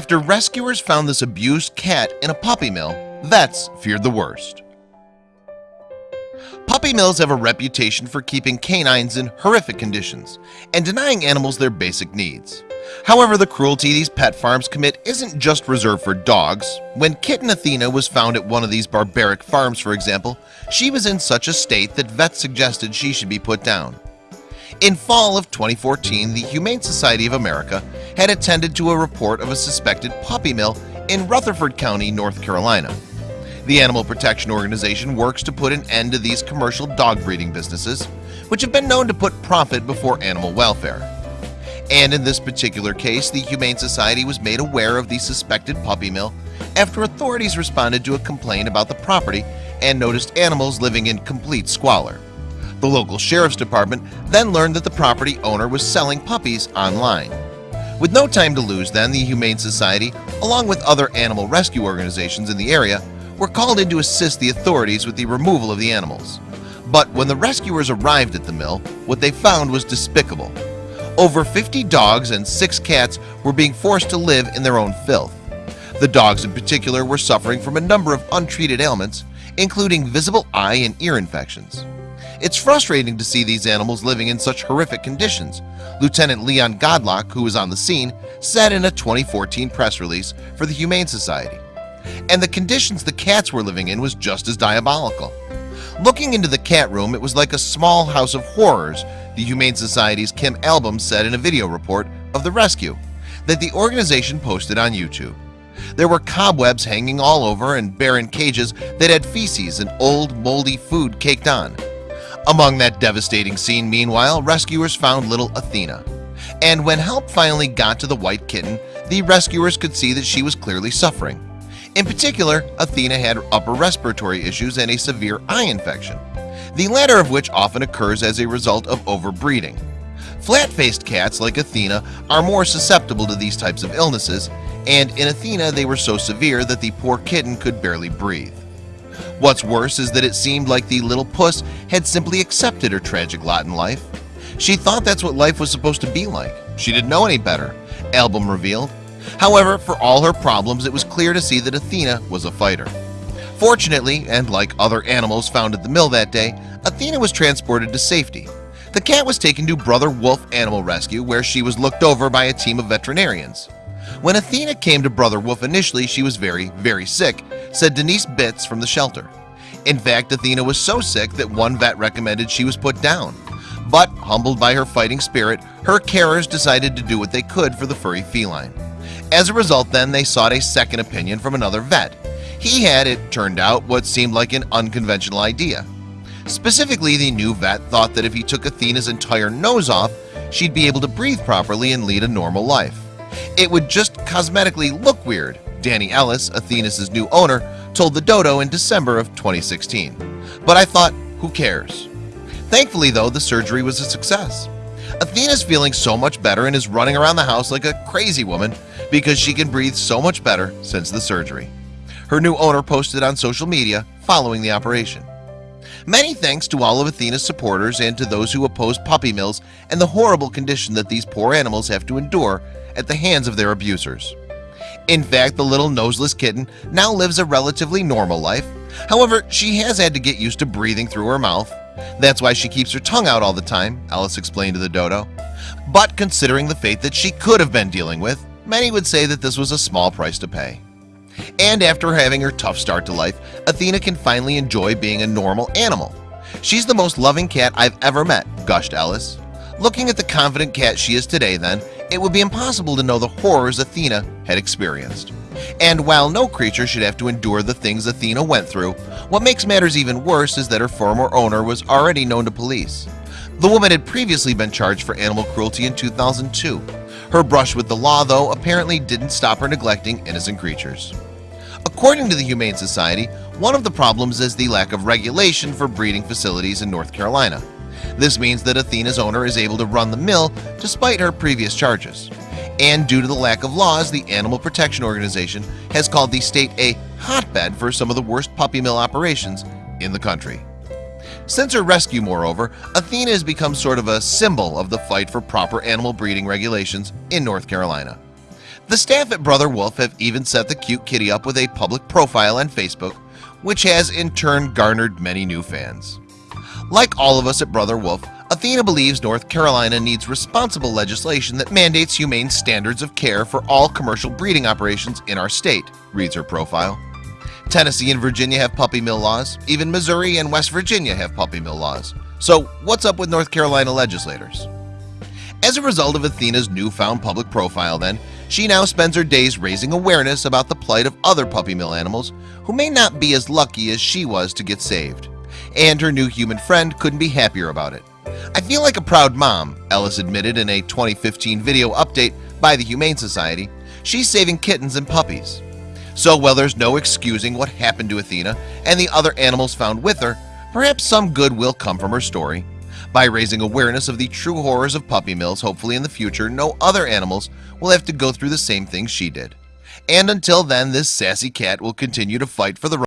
After rescuers found this abused cat in a puppy mill, vets feared the worst. Puppy mills have a reputation for keeping canines in horrific conditions and denying animals their basic needs. However, the cruelty these pet farms commit isn't just reserved for dogs. When kitten Athena was found at one of these barbaric farms, for example, she was in such a state that vets suggested she should be put down. In fall of 2014, the Humane Society of America had attended to a report of a suspected puppy mill in Rutherford County, North Carolina. The Animal Protection Organization works to put an end to these commercial dog breeding businesses, which have been known to put profit before animal welfare. And in this particular case, the Humane Society was made aware of the suspected puppy mill after authorities responded to a complaint about the property and noticed animals living in complete squalor. The local sheriff's department then learned that the property owner was selling puppies online. With no time to lose then the Humane Society along with other animal rescue organizations in the area were called in to assist the authorities with the removal of the animals. But when the rescuers arrived at the mill what they found was despicable. Over 50 dogs and six cats were being forced to live in their own filth. The dogs in particular were suffering from a number of untreated ailments including visible eye and ear infections it's frustrating to see these animals living in such horrific conditions. Lieutenant Leon Godlock who was on the scene said in a 2014 press release for the Humane Society. And the conditions the cats were living in was just as diabolical. Looking into the cat room It was like a small house of horrors The Humane Society's Kim Alboum said in a video report of the rescue that the organization posted on YouTube. There were cobwebs hanging all over and barren cages that had feces and old moldy food caked on among that devastating scene Meanwhile rescuers found little Athena. And when help finally got to the white kitten the rescuers could see that she was clearly suffering. In particular Athena had upper respiratory issues and a severe eye infection the latter of which often occurs as a result of overbreeding. Flat-faced cats like Athena are more susceptible to these types of illnesses and in Athena they were so severe that the poor kitten could barely breathe What's worse is that it seemed like the little puss had simply accepted her tragic lot in life. She thought that's what life was supposed to be like. She didn't know any better. Alboum revealed. However for all her problems it was clear to see that Athena was a fighter. Fortunately and like other animals found at the mill that day Athena was transported to safety. The cat was taken to Brother Wolf Animal Rescue where she was looked over by a team of veterinarians When Athena came to Brother Wolf initially she was very very sick said Denise Bitz from the shelter. In fact Athena was so sick that one vet recommended she was put down. But humbled by her fighting spirit her carers decided to do what they could for the furry feline. As a result then they sought a second opinion from another vet. He had it turned out what seemed like an unconventional idea. Specifically the new vet thought that if he took Athena's entire nose off she'd be able to breathe properly and lead a normal life it would just cosmetically look weird Danny Ellis Athena's new owner told the dodo in December of 2016 but I thought who cares? Thankfully though the surgery was a success. Athena's feeling so much better and is running around the house like a crazy woman because she can breathe so much better since the surgery. Her new owner posted on social media following the operation Many thanks to all of Athena's supporters and to those who oppose puppy mills and the horrible condition that these poor animals have to endure at the hands of their abusers. In fact the little noseless kitten now lives a relatively normal life. However, she has had to get used to breathing through her mouth. That's why she keeps her tongue out all the time Ellis explained to the dodo. But considering the fate that she could have been dealing with many would say that this was a small price to pay and after having her tough start to life Athena can finally enjoy being a normal animal. She's the most loving cat I've ever met gushed Ellis Looking at the confident cat she is today then it would be impossible to know the horrors Athena had experienced. And while no creature should have to endure the things Athena went through what makes matters even worse is that her former owner was already known to police. The woman had previously been charged for animal cruelty in 2002 her brush with the law though apparently didn't stop her neglecting innocent creatures According to the Humane Society one of the problems is the lack of regulation for breeding facilities in North Carolina. This means that Athena's owner is able to run the mill despite her previous charges. And due to the lack of laws the Animal Protection Organization has called the state a hotbed for some of the worst puppy mill operations in the country. Since her rescue moreover Athena has become sort of a symbol of the fight for proper animal breeding regulations in North Carolina The staff at Brother Wolf have even set the cute kitty up with a public profile on Facebook Which has in turn garnered many new fans. Like all of us at Brother Wolf Athena believes North Carolina needs responsible legislation that mandates humane standards of care for all commercial breeding operations in our state reads her profile. Tennessee and Virginia have puppy mill laws. Even Missouri and West Virginia have puppy mill laws. So what's up with North Carolina legislators? As a result of Athena's newfound public profile then she now spends her days raising awareness about the plight of other puppy mill animals who may not be as lucky as she was to get saved. And her new human friend couldn't be happier about it. I feel like a proud mom Ellis admitted in a 2015 video update by the Humane Society. She's saving kittens and puppies. So while there's no excusing what happened to Athena and the other animals found with her Perhaps some good will come from her story by raising awareness of the true horrors of puppy mills Hopefully in the future no other animals will have to go through the same things she did. And until then this sassy cat will continue to fight for the